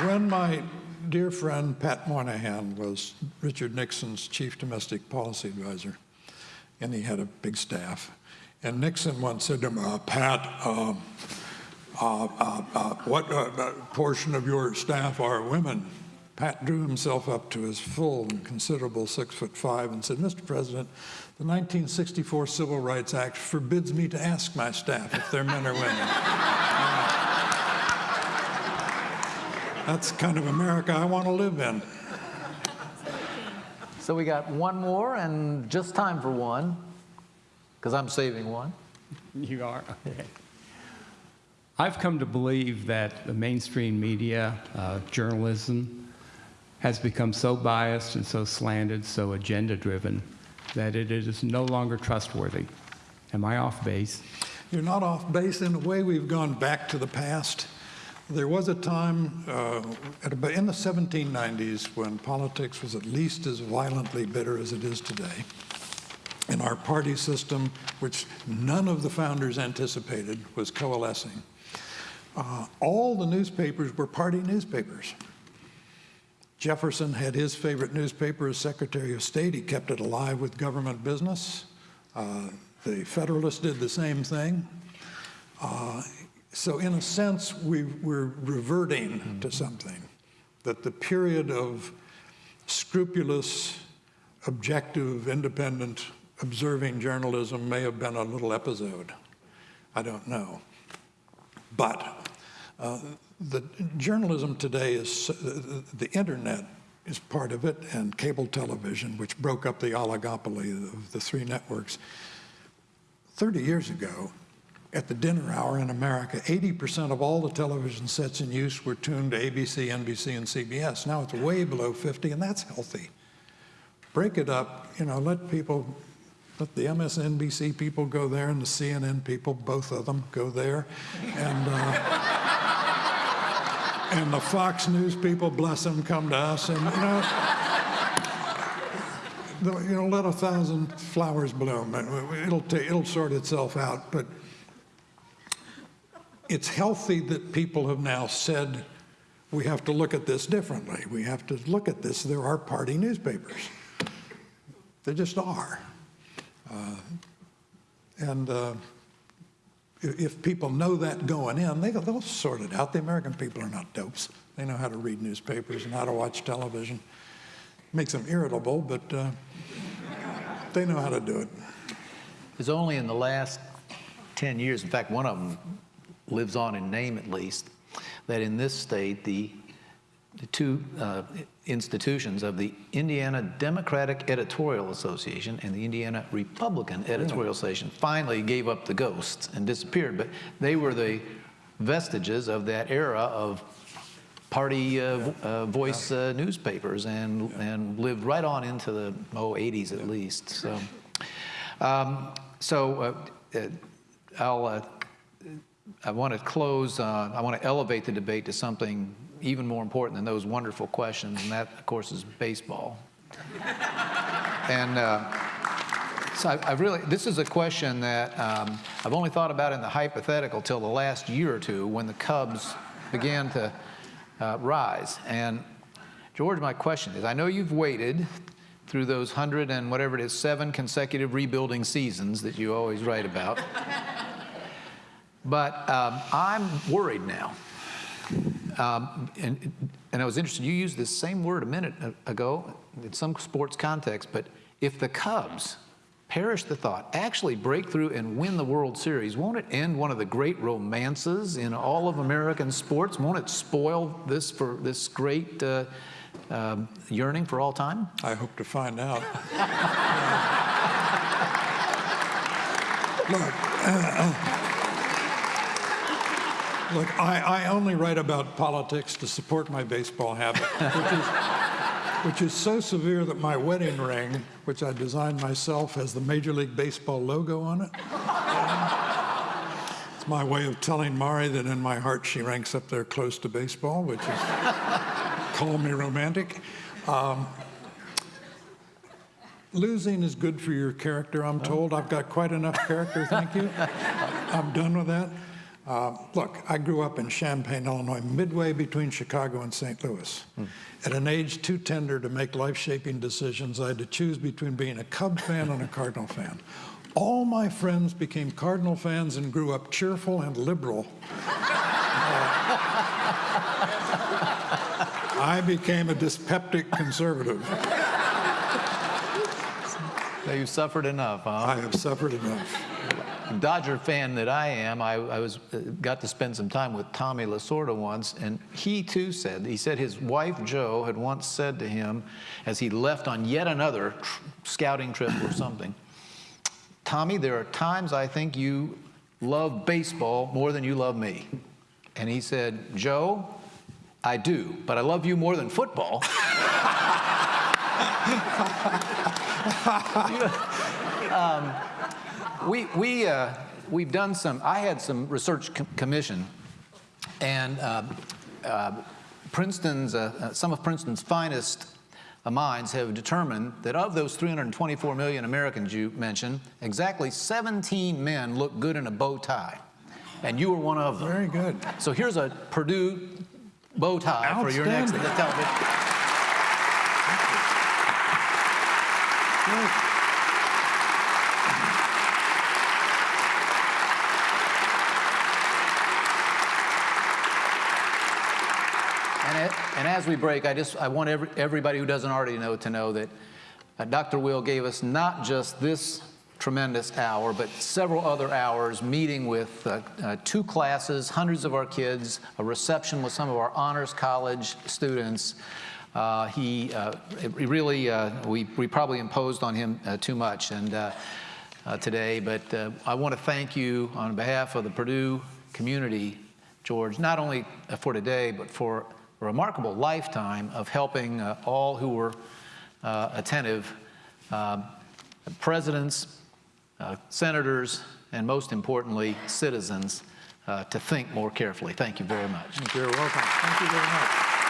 When my dear friend Pat Moynihan was Richard Nixon's chief domestic policy advisor, and he had a big staff, and Nixon once said to him, uh, Pat, um, uh, uh, uh, what uh, uh, portion of your staff are women? Pat drew himself up to his full and considerable six foot five and said, Mr. President, the 1964 Civil Rights Act forbids me to ask my staff if they're men or women. That's kind of America I want to live in. So we got one more and just time for one, because I'm saving one. You are? Okay. I've come to believe that the mainstream media, uh, journalism, has become so biased and so slanted, so agenda driven, that it is no longer trustworthy. Am I off base? You're not off base. In a way, we've gone back to the past. There was a time uh, about in the 1790s when politics was at least as violently bitter as it is today. In our party system, which none of the founders anticipated, was coalescing. Uh, all the newspapers were party newspapers. Jefferson had his favorite newspaper as Secretary of State. He kept it alive with government business. Uh, the Federalists did the same thing. Uh, so in a sense, we, we're reverting to something, that the period of scrupulous, objective, independent, observing journalism may have been a little episode. I don't know. But uh, the journalism today is, uh, the internet is part of it, and cable television, which broke up the oligopoly of the three networks. 30 years ago, at the dinner hour in America, 80% of all the television sets in use were tuned to ABC, NBC, and CBS. Now it's way below 50, and that's healthy. Break it up, you know, let people, let the MSNBC people go there and the CNN people, both of them, go there. And, uh, and the Fox News people, bless them, come to us. And, you know, you know, let a thousand flowers bloom. It'll, it'll sort itself out. But it's healthy that people have now said, we have to look at this differently. We have to look at this. There are party newspapers. There just are. Uh, And uh, if, people know that going in, they, they'll sort it out. The American people are not dopes. They know how to read newspapers and how to watch television. Makes them irritable, but uh, they know how to do it. It's only in the last 10 years, in fact, one of them lives on in name at least, that in this state, the, the two uh, institutions of the Indiana Democratic Editorial Association and the Indiana Republican Editorial Association finally gave up the ghosts and disappeared. But they were the vestiges of that era of party uh, uh, voice uh, newspapers and, and lived right on into the, oh, 80s at least. So, um, so uh, uh, I'll, uh, I want to close, uh, I want to elevate the debate to something even more important than those wonderful questions, and that, of course, is baseball. and uh, so I, I really, this is a question that um, I've only thought about in the hypothetical till the last year or two when the Cubs began to uh, rise. And George, my question is, I know you've waited through those hundred and whatever it is, seven consecutive rebuilding seasons that you always write about. But um, I'm worried now. Um, and, and I was interested, you used this same word a minute ago in some sports context, but if the Cubs, perish the thought, actually break through and win the World Series, won't it end one of the great romances in all of American sports? Won't it spoil this for this great uh, um, yearning for all time? I hope to find out. Look, Look, I, I only write about politics to support my baseball habit, which is, which is so severe that my wedding ring, which I designed myself, has the Major League Baseball logo on it. It's my way of telling Mari that in my heart she ranks up there close to baseball, which is call me romantic. Um, losing is good for your character, I'm told. I've got quite enough character, thank you. I'm done with that. Uh, look, I grew up in Champaign, Illinois, midway between Chicago and St. Louis. At an age too tender to make life-shaping decisions, I had to choose between being a Cub fan and a Cardinal fan. All my friends became Cardinal fans and grew up cheerful and liberal. Uh, I became a dyspeptic conservative. So you suffered enough, huh? I have suffered enough. Dodger fan that I am, I, I was uh, got to spend some time with Tommy Lasorda once, and he too said he said his wife Jo had once said to him, as he left on yet another tr- scouting trip or something, Tommy, there are times I think you love baseball more than you love me, and he said, Jo, I do, but I love you more than football. um, we, we, uh, we've done some, I had some research com commission, and uh, uh, Princeton's, uh, uh, some of Princeton's finest uh, minds have determined that of those 324 million Americans you mentioned, exactly 17 men look good in a bow tie. And you were one of them. Very good. So here's a Purdue bow tie for your next television. And, it, and as we break, I just I want every, everybody who doesn't already know to know that uh, Dr. Will gave us not just this tremendous hour, but several other hours meeting with uh, uh, two classes, hundreds of our kids, a reception with some of our honors college students. Uh, he, uh, it really, uh, we, we probably imposed on him uh, too much and uh, uh, today, but uh, I want to thank you on behalf of the Purdue community, George, not only uh, for today, but for a remarkable lifetime of helping uh, all who were uh, attentive, um, presidents, uh, senators, and most importantly, citizens, uh, to think more carefully. Thank you very much. You're welcome. Thank you very much.